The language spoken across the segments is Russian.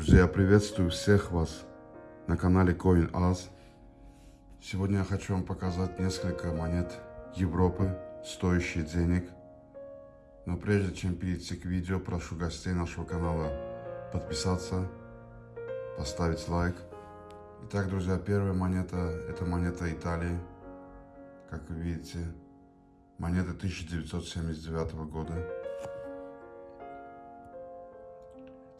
Друзья, приветствую всех вас на канале CoinAz. Сегодня я хочу вам показать несколько монет Европы, стоящие денег. Но прежде чем перейти к видео, прошу гостей нашего канала подписаться, поставить лайк. Итак, друзья, первая монета – это монета Италии. Как вы видите, монета 1979 года.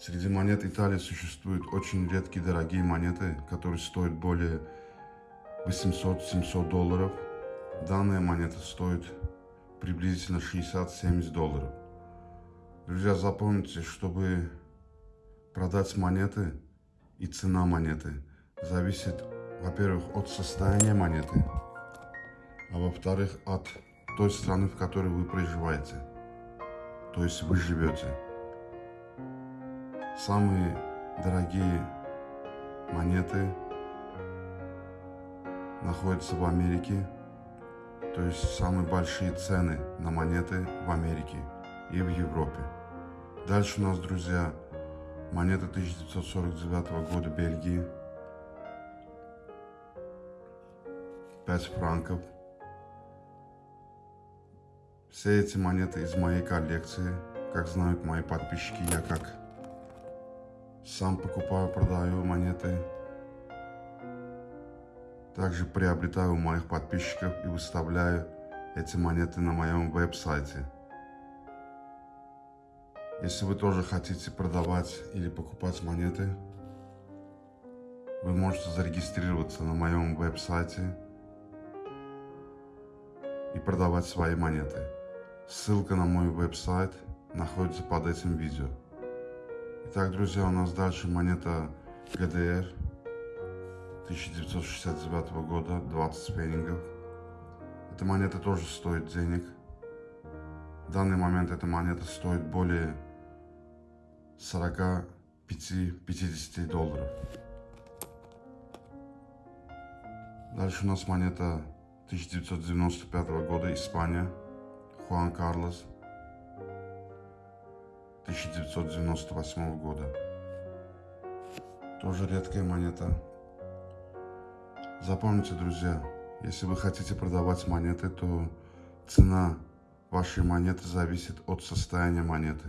Среди монет Италии существуют очень редкие дорогие монеты, которые стоят более 800-700 долларов. Данная монета стоит приблизительно 60-70 долларов. Друзья, запомните, чтобы продать монеты и цена монеты зависит, во-первых, от состояния монеты, а во-вторых, от той страны, в которой вы проживаете. То есть вы живете. Самые дорогие монеты находятся в Америке. То есть самые большие цены на монеты в Америке и в Европе. Дальше у нас, друзья, монета 1949 года Бельгии. 5 франков. Все эти монеты из моей коллекции. Как знают мои подписчики, я как сам покупаю, продаю монеты. Также приобретаю у моих подписчиков и выставляю эти монеты на моем веб-сайте. Если вы тоже хотите продавать или покупать монеты, вы можете зарегистрироваться на моем веб-сайте и продавать свои монеты. Ссылка на мой веб-сайт находится под этим видео. Итак, друзья, у нас дальше монета ГДР 1969 года, 20 пеннингов. Эта монета тоже стоит денег. В данный момент эта монета стоит более 45-50 долларов. Дальше у нас монета 1995 года, Испания, Хуан Карлос 1998 года. Тоже редкая монета. Запомните, друзья, если вы хотите продавать монеты, то цена вашей монеты зависит от состояния монеты.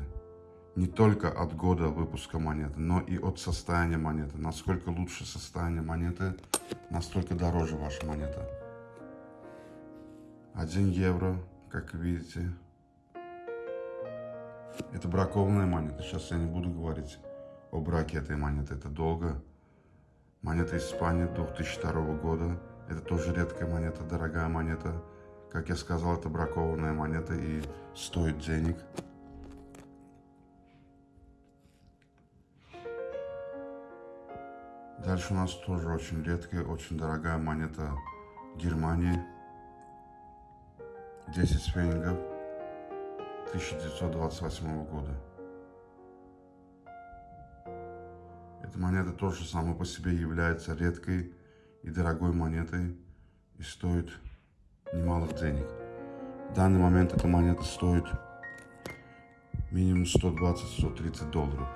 Не только от года выпуска монеты, но и от состояния монеты. Насколько лучше состояние монеты, настолько дороже ваша монета. 1 евро, как видите, это бракованная монета. Сейчас я не буду говорить о браке этой монеты. Это долго. Монета Испании 2002 года. Это тоже редкая монета, дорогая монета. Как я сказал, это бракованная монета и стоит денег. Дальше у нас тоже очень редкая, очень дорогая монета Германии. 10 фенингов. 1928 года. Эта монета тоже сама по себе является редкой и дорогой монетой и стоит немалых денег. В данный момент эта монета стоит минимум 120-130 долларов.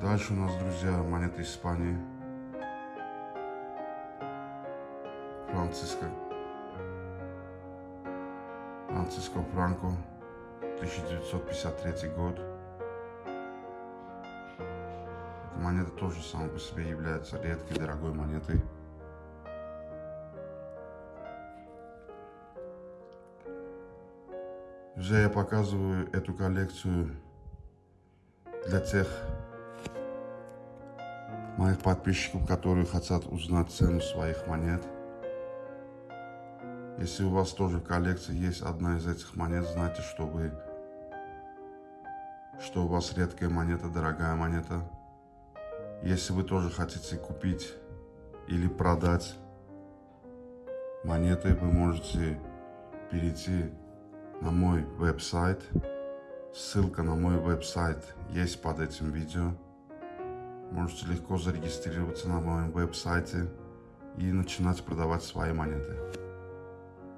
Дальше у нас, друзья, монета Испании. Франциско Франциско Франко, 1953 год. Эта монета тоже сама по себе является редкой, дорогой монетой. Уже я показываю эту коллекцию для тех моих подписчиков, которые хотят узнать цену своих монет. Если у вас тоже в коллекции есть одна из этих монет, знайте, что вы, что у вас редкая монета, дорогая монета. Если вы тоже хотите купить или продать монеты, вы можете перейти на мой веб-сайт. Ссылка на мой веб-сайт есть под этим видео. Можете легко зарегистрироваться на моем веб-сайте и начинать продавать свои монеты.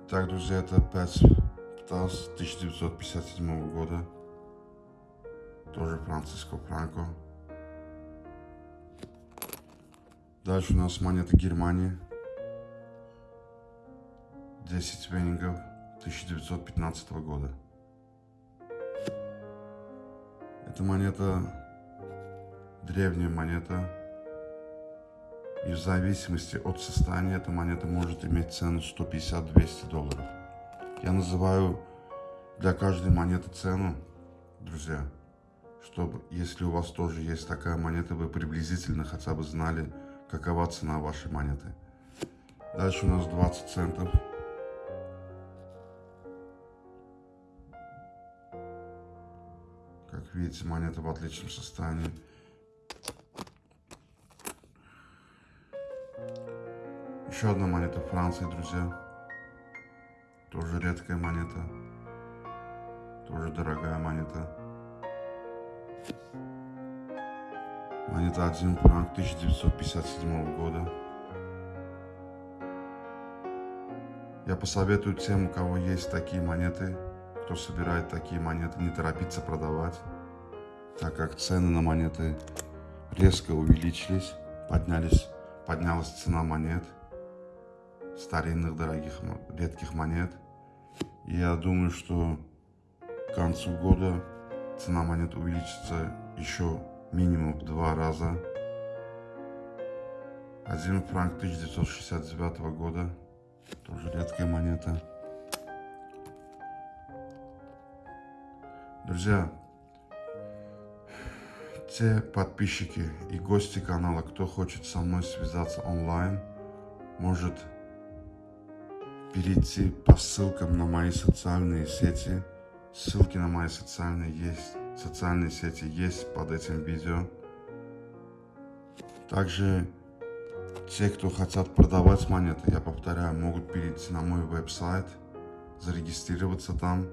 Так, друзья, это опять Птас 1957 года. Тоже Франциско Франко. Дальше у нас монета Германии. 10 венингов 1915 года. Это монета, древняя монета, и в зависимости от состояния эта монета может иметь цену 150-200 долларов. Я называю для каждой монеты цену, друзья, чтобы, если у вас тоже есть такая монета, вы приблизительно хотя бы знали, какова цена вашей монеты. Дальше у нас 20 центов. Как видите, монета в отличном состоянии. Еще одна монета Франции, друзья. Тоже редкая монета. Тоже дорогая монета. Монета 1 франк 1957 года. Я посоветую тем, у кого есть такие монеты, кто собирает такие монеты, не торопиться продавать, так как цены на монеты резко увеличились, поднялись, поднялась цена монет, старинных, дорогих, редких монет. Я думаю, что к концу года цена монет увеличится еще минимум в два раза. Один франк 1969 года, тоже редкая монета. Друзья, те подписчики и гости канала, кто хочет со мной связаться онлайн, может перейти по ссылкам на мои социальные сети. Ссылки на мои социальные есть социальные сети есть под этим видео. Также те, кто хотят продавать монеты, я повторяю, могут перейти на мой веб-сайт, зарегистрироваться там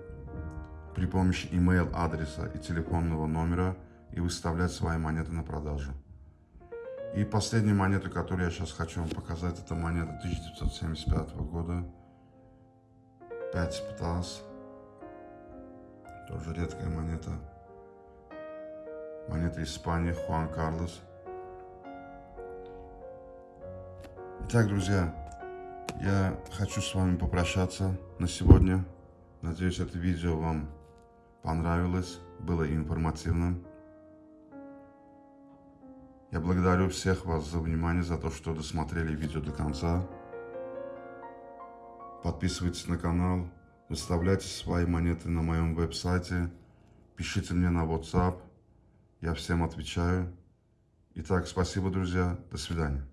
при помощи email адреса и телефонного номера и выставлять свои монеты на продажу. И последняя монета, которую я сейчас хочу вам показать, это монета 1975 года. 5 птас. Тоже редкая монета монета Испании, Хуан Карлос. Итак, друзья, я хочу с вами попрощаться на сегодня. Надеюсь, это видео вам понравилось, было информативным. Я благодарю всех вас за внимание, за то, что досмотрели видео до конца. Подписывайтесь на канал, выставляйте свои монеты на моем веб-сайте, пишите мне на WhatsApp – я всем отвечаю. Итак, спасибо, друзья. До свидания.